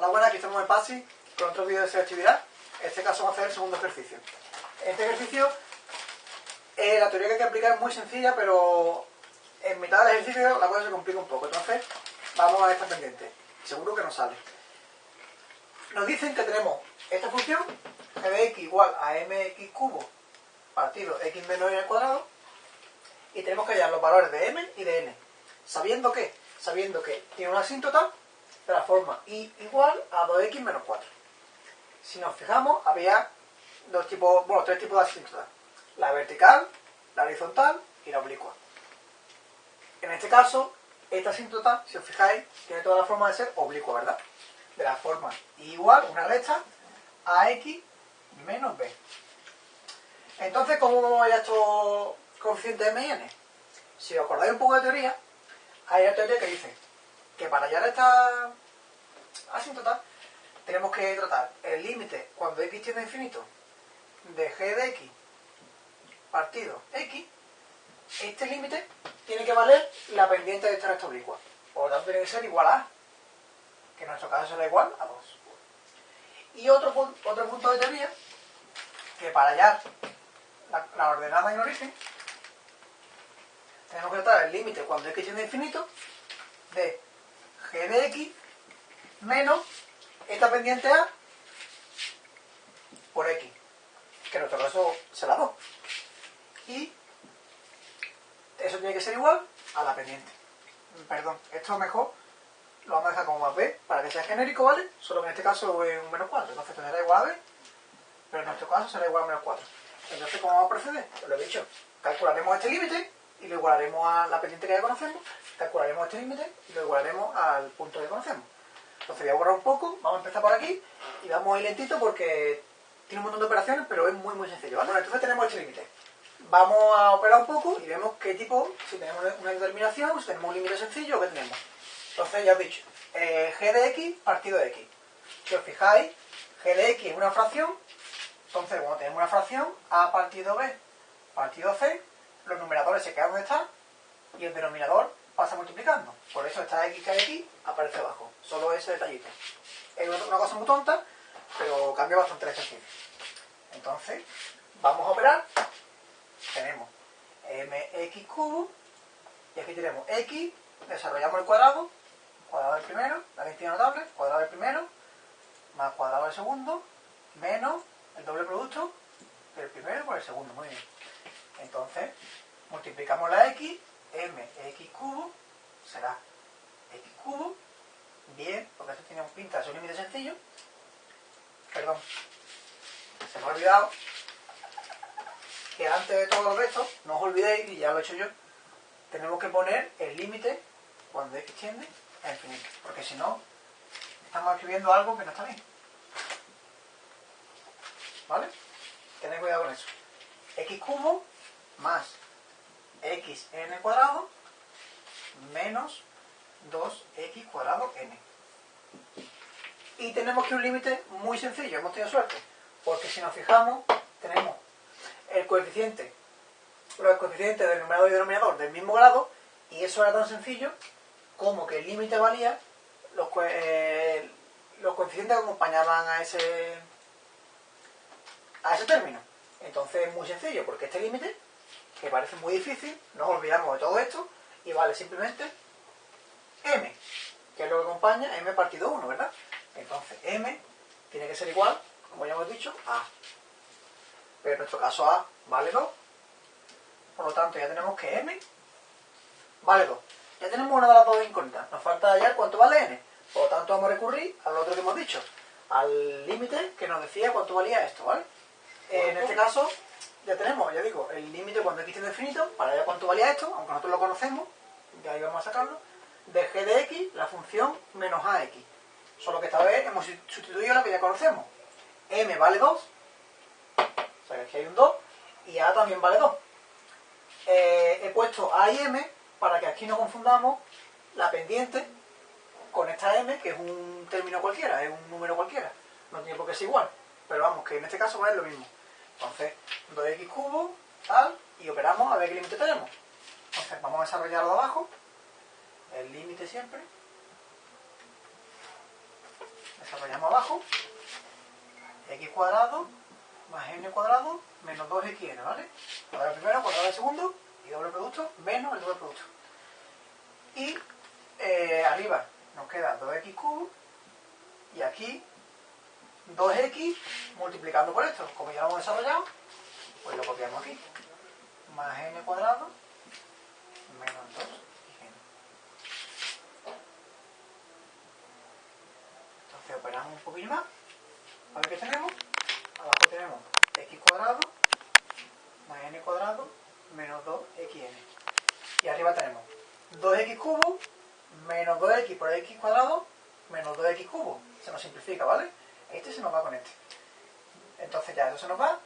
Hola, buenas, aquí estamos en PASI con otro vídeo de selectividad. En este caso vamos a hacer el segundo ejercicio. En este ejercicio, eh, la teoría que hay que aplicar es muy sencilla, pero en mitad del ejercicio la cosa se complica un poco. Entonces, vamos a esta pendiente. Seguro que nos sale. Nos dicen que tenemos esta función, g de x igual a mx cubo partido x menos n al cuadrado, y tenemos que hallar los valores de m y de n. Sabiendo que, sabiendo que tiene una asíntota de la forma y igual a 2x menos 4. Si nos fijamos, había dos tipos, bueno, tres tipos de asíntotas. La vertical, la horizontal y la oblicua. En este caso, esta asíntota, si os fijáis, tiene toda la forma de ser oblicua, ¿verdad? De la forma y igual, una recta, a x menos b. Entonces, ¿cómo vamos a hallar estos coeficientes m y n? Si os acordáis un poco de teoría, hay una teoría que dice que para hallar esta asíntota tenemos que tratar el límite cuando x tiende a infinito de g de x partido x. Este límite tiene que valer la pendiente de esta recta oblicua. Por lo tanto, tiene que ser igual a que en nuestro caso será igual a 2. Y otro, otro punto de teoría, que para hallar la, la ordenada en origen, tenemos que tratar el límite cuando x tiende a infinito de g de x menos esta pendiente a por x, que en nuestro caso será 2. Y eso tiene que ser igual a la pendiente. Perdón, esto mejor lo vamos a dejar como más b para que sea genérico, ¿vale? Solo que en este caso es un menos 4, entonces será igual a b, pero en nuestro caso será igual a menos 4. Entonces, ¿cómo vamos a proceder? Pues lo he dicho, calcularemos este límite y lo igualaremos a la pendiente que ya conocemos, calcularemos este límite y lo igualaremos al punto que conocemos. Entonces voy a borrar un poco, vamos a empezar por aquí y vamos a ir lentito porque tiene un montón de operaciones, pero es muy muy sencillo. Bueno, entonces tenemos este límite. Vamos a operar un poco y vemos qué tipo, si tenemos una determinación, si tenemos un límite sencillo, ¿qué tenemos? Entonces ya os he dicho, eh, g de x partido de x. Si os fijáis, g de x es una fracción, entonces cuando tenemos una fracción, a partido b partido c, los numeradores se quedan donde están y el denominador pasa multiplicando. Por eso esta x que hay aquí aparece abajo. Solo ese detallito. Es una cosa muy tonta, pero cambia bastante el ejercicio. Entonces, vamos a operar. Tenemos mx cubo y aquí tenemos x, desarrollamos el cuadrado, cuadrado del primero, la cantidad notable, cuadrado del primero, más cuadrado del segundo, menos el doble producto del primero por el segundo. Muy bien. Entonces, multiplicamos la x, mx cubo será x cubo, bien, porque esto tiene un pinta de su límite sencillo. Perdón, se me ha olvidado que antes de todo el resto, no os olvidéis, y ya lo he hecho yo, tenemos que poner el límite cuando x tiende a infinito, porque si no, estamos escribiendo algo que no está bien. ¿Vale? Tened cuidado con eso. x cubo más xn cuadrado menos 2x cuadrado n. Y tenemos que un límite muy sencillo, hemos tenido suerte, porque si nos fijamos, tenemos el coeficiente, los coeficientes del numerador y denominador del mismo grado, y eso era tan sencillo como que el límite valía los, eh, los coeficientes que acompañaban a ese, a ese término. Entonces es muy sencillo, porque este límite, que parece muy difícil, nos olvidamos de todo esto, y vale simplemente m, que es lo que acompaña m partido 1, ¿verdad? Entonces m tiene que ser igual, como ya hemos dicho, a. Pero en nuestro caso a vale 2. Por lo tanto ya tenemos que m vale 2. Ya tenemos una de las dos incógnitas. Nos falta hallar cuánto vale n. Por lo tanto vamos a recurrir al otro que hemos dicho. Al límite que nos decía cuánto valía esto, ¿vale? En este caso ya tenemos, ya digo, el límite cuando x tiende infinito, para ver cuánto valía esto, aunque nosotros lo conocemos, de ahí vamos a sacarlo, de g de x, la función menos ax. Solo que esta vez hemos sustituido la que ya conocemos. m vale 2, o sea que aquí hay un 2, y a también vale 2. Eh, he puesto a y m para que aquí no confundamos la pendiente con esta m, que es un término cualquiera, es un número cualquiera. No tiene por qué ser igual, pero vamos, que en este caso va a ser lo mismo. Entonces, 2x cubo, tal, y operamos a ver qué límite tenemos. Entonces, vamos a desarrollarlo de abajo, el límite siempre. desarrollamos abajo, x cuadrado más n cuadrado menos 2xn, ¿vale? Cuadrado primero, cuadrado del segundo y doble producto menos el doble producto. Y eh, arriba nos queda 2x cubo y aquí 2x multiplicando por esto. Como ya lo hemos desarrollado, pues lo copiamos aquí. Más n cuadrado menos 2 Entonces operamos un poquillo más. A ver qué tenemos. Abajo tenemos x cuadrado más n cuadrado menos 2xn. Y arriba tenemos 2x cubo menos 2x por x cuadrado menos 2x cubo. Se nos simplifica, ¿vale? Este se nos va con este. Entonces ya eso se nos va.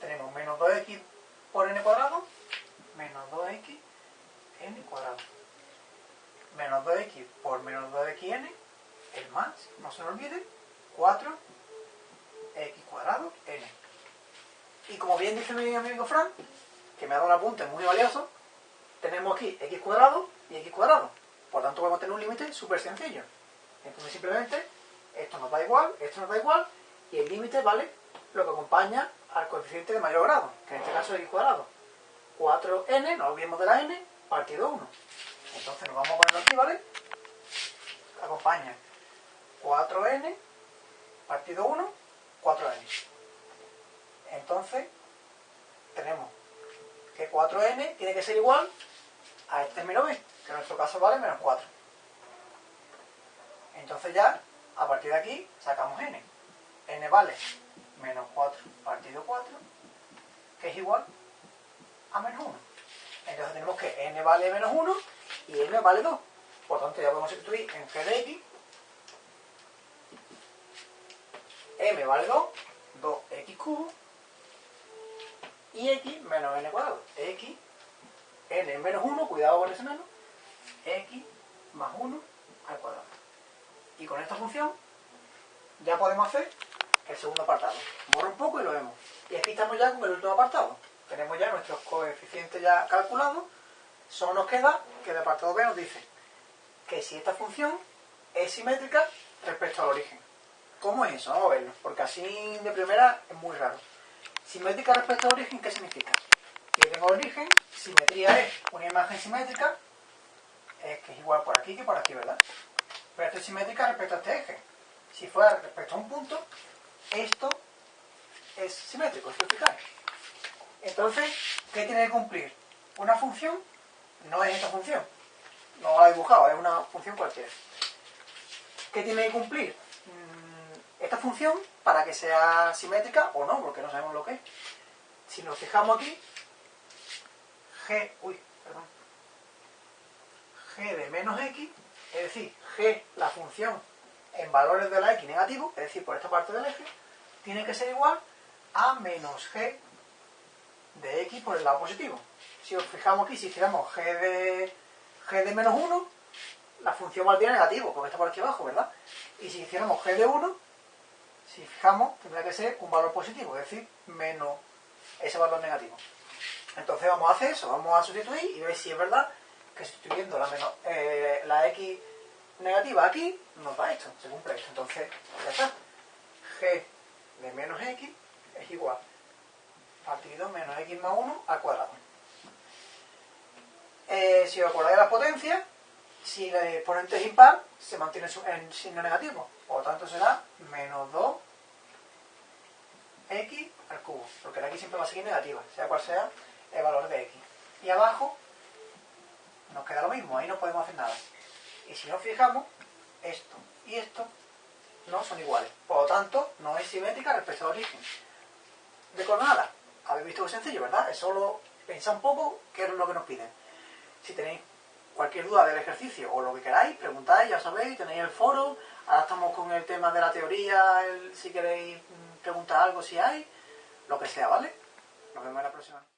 Tenemos menos 2x por n cuadrado menos 2x n cuadrado. Menos 2x por menos 2xn, el más, no se nos olvide, 4x cuadrado n. Y como bien dice mi amigo Fran, que me ha dado un apunte muy valioso, tenemos aquí x cuadrado y x cuadrado. Por tanto, a tener un límite súper sencillo. Entonces, simplemente, esto nos da igual, esto nos da igual, y el límite vale lo que acompaña al coeficiente de mayor grado, que en este caso es x cuadrado. 4n, no olvidemos de la n, partido 1. Entonces nos vamos a ponerlo aquí, ¿vale? Acompaña 4n partido 1, 4n. Entonces, tenemos que 4n tiene que ser igual a este menos b, que en nuestro caso vale menos 4. Entonces ya, a partir de aquí, sacamos n. n vale menos 4 partido 4, que es igual a menos 1. Entonces tenemos que n vale menos 1 y n vale 2. Por tanto, ya podemos sustituir en g de x. m vale 2, 2x cubo y x menos n cuadrado. x, n menos 1, cuidado con ese menos, x más 1 al cuadrado. Y con esta función ya podemos hacer el segundo apartado. Borro un poco y lo vemos. Y aquí estamos ya con el último apartado. Tenemos ya nuestros coeficientes ya calculados. Solo nos queda que el apartado B nos dice que si esta función es simétrica respecto al origen. ¿Cómo es eso? Vamos a verlo, porque así de primera es muy raro. Simétrica respecto al origen, ¿qué significa? Que yo tengo origen, simetría es una imagen simétrica, es que es igual por aquí que por aquí, ¿verdad? Pero esto es simétrica respecto a este eje. Si fuera respecto a un punto, esto es simétrico, es Entonces, ¿qué tiene que cumplir? Una función no es esta función. No la he dibujado, es una función cualquiera. ¿Qué tiene que cumplir? Mm, esta función, para que sea simétrica o no, porque no sabemos lo que es. Si nos fijamos aquí, g, uy, perdón, g de menos x, es decir, g, la función en valores de la x negativo, es decir, por esta parte del eje, tiene que ser igual a menos g de x por el lado positivo. Si os fijamos aquí, si hiciéramos g de, g de menos 1, la función valdría negativo, porque está por aquí abajo, ¿verdad? Y si hiciéramos g de 1, si fijamos, tendría que ser un valor positivo, es decir, menos ese valor negativo. Entonces vamos a hacer eso, vamos a sustituir y ver si es verdad que sustituyendo la, menos, eh, la x negativa aquí, nos da esto, se cumple esto. Entonces, ya está. g de menos x es igual partido menos x más 1 al cuadrado. Eh, si os acordáis de la potencia, si el exponente es impar, se mantiene en signo negativo. Por lo tanto será menos 2 x al cubo, porque la x siempre va a seguir negativa, sea cual sea el valor de x. Y abajo nos queda lo mismo, ahí no podemos hacer nada. Y si nos fijamos, esto y esto no son iguales. Por lo tanto, no es simétrica respecto al origen. De coordenadas, habéis visto que sencillo, ¿verdad? Es solo pensar un poco qué es lo que nos piden. Si tenéis cualquier duda del ejercicio o lo que queráis, preguntáis, ya sabéis, tenéis el foro. Ahora estamos con el tema de la teoría, si queréis mm, preguntar algo, si hay, lo que sea, ¿vale? Nos vemos en la próxima.